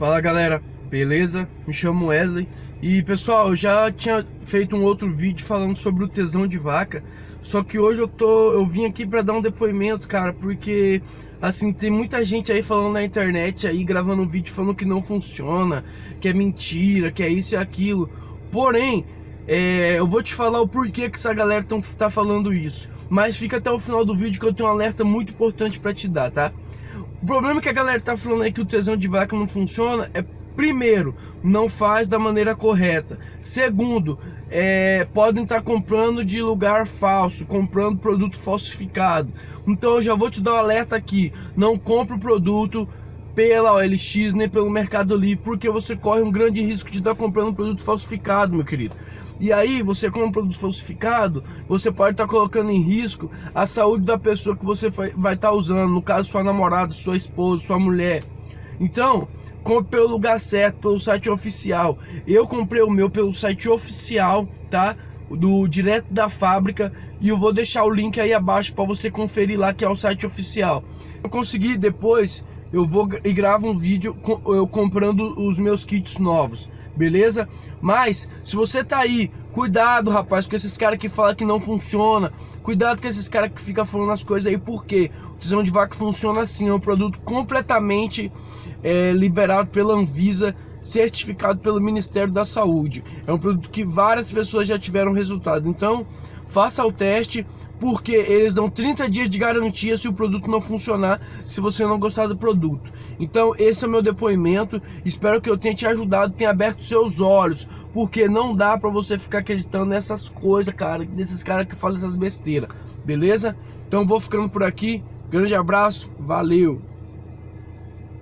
Fala galera, beleza? Me chamo Wesley. E pessoal, eu já tinha feito um outro vídeo falando sobre o tesão de vaca. Só que hoje eu tô, eu vim aqui pra dar um depoimento, cara, porque assim, tem muita gente aí falando na internet aí, gravando um vídeo falando que não funciona Que é mentira, que é isso e aquilo. Porém, é, eu vou te falar o porquê que essa galera tão, tá falando isso. Mas fica até o final do vídeo que eu tenho um alerta muito importante pra te dar, tá? O problema que a galera tá falando aí que o tesão de vaca não funciona é Primeiro, não faz da maneira correta. Segundo, é, podem estar tá comprando de lugar falso, comprando produto falsificado. Então eu já vou te dar um alerta aqui. Não compre o produto pela OLX nem pelo Mercado Livre, porque você corre um grande risco de estar tá comprando um produto falsificado, meu querido. E aí, você compra um produto falsificado, você pode estar tá colocando em risco a saúde da pessoa que você vai estar tá usando, no caso sua namorada, sua esposa, sua mulher. Então, compre pelo lugar certo, pelo site oficial. Eu comprei o meu pelo site oficial, tá? Do direto da fábrica e eu vou deixar o link aí abaixo para você conferir lá que é o site oficial. Eu consegui depois, eu vou e gravo um vídeo eu comprando os meus kits novos beleza? Mas, se você tá aí, cuidado, rapaz, com esses caras que falam que não funciona. Cuidado com esses caras que ficam falando as coisas aí, porque o tesão de vaca funciona assim, é um produto completamente é, liberado pela Anvisa, certificado pelo Ministério da Saúde. É um produto que várias pessoas já tiveram resultado. Então, faça o teste, porque eles dão 30 dias de garantia se o produto não funcionar, se você não gostar do produto. Então esse é o meu depoimento, espero que eu tenha te ajudado, tenha aberto seus olhos, porque não dá pra você ficar acreditando nessas coisas, cara, desses caras que falam essas besteiras, beleza? Então vou ficando por aqui, grande abraço, valeu!